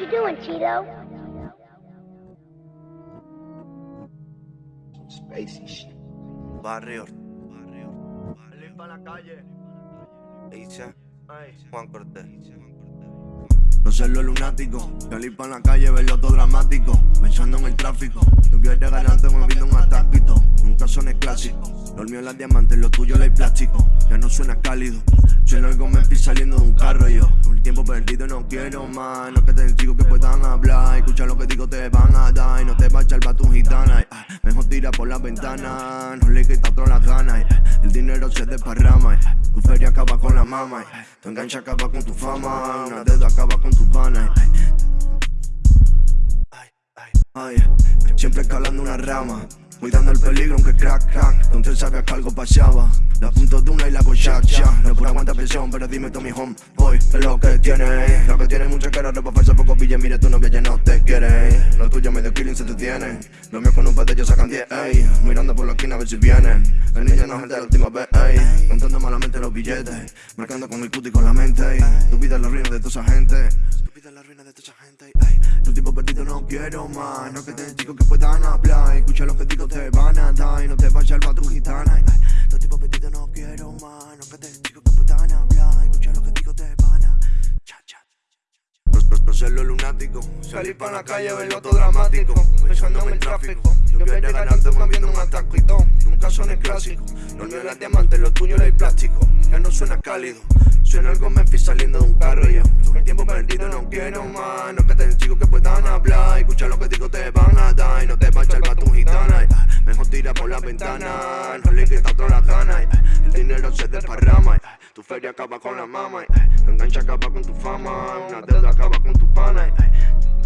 you doing, Cheeto? Spacey shit. Barrio. Barrio. Limpa la calle. Dice Ay. Juan Cortés. No sé lo lunático, salir pa' la calle, verlo todo dramático Pensando en el tráfico, tú quieres ganarte moviendo un atáquito Son clásico, lo mío es la diamante, lo tuyo la plástico Ya no suena cálido, suena algo Memphis saliendo de un carro yo. Con el tiempo perdido no quiero más, no que te digo que puedan hablar. Escucha lo que digo te van a dar. Y no te va a echar tu gitana Mejor tira por la ventana, no le quita todas las ganas El dinero se desparrama, tu feria acaba con la mama Tu enganche acaba con tu fama, una deuda acaba con tus vanas Siempre escalando una rama Cuidando el peligro aunque crack crack. Donde sabía que algo pasaba La punto de una y la hago shack shack No por aguanta presión pero dime mi home Boy, es lo que tiene. Lo que tiene mucha cara, ropa falsa, poco billete Mire tu novia ya no te quiere. Lo tuyo medio killing se te tiene Lo mío con un ellos sacan 10, ey. Mirando por la esquina a ver si vienen El niño no es el de la última vez, ey. Contando malamente los billetes Marcando con el cuti con la mente, Tu vida es la ruina de toda esa gente. Tu vida es la ruina de quiero más No que te digo que puedan hablar. Escucha lo que digo te van a dar Y no te vayas al tu gitana. Tu tipo perdido no quiero más No que te digo que puedan hablar. Escucha lo que digo te van a cha, cha. No, ser lo lunático Salir pa' la calle, verlo todo dramático Pensando en el tráfico. Yo quiero ganarte moviendo un ataquito Nunca son clásico Lo mío es la diamante, lo tuyo es el plástico. Ya no suena cálido Suena algo Memphis saliendo de un carro y yo. Con el tiempo perdido no quiero más dinero se desparrama eh. Tu feria acaba con la mama eh. Tu engancha acaba con tu fama Una deuda acaba con tu pana eh.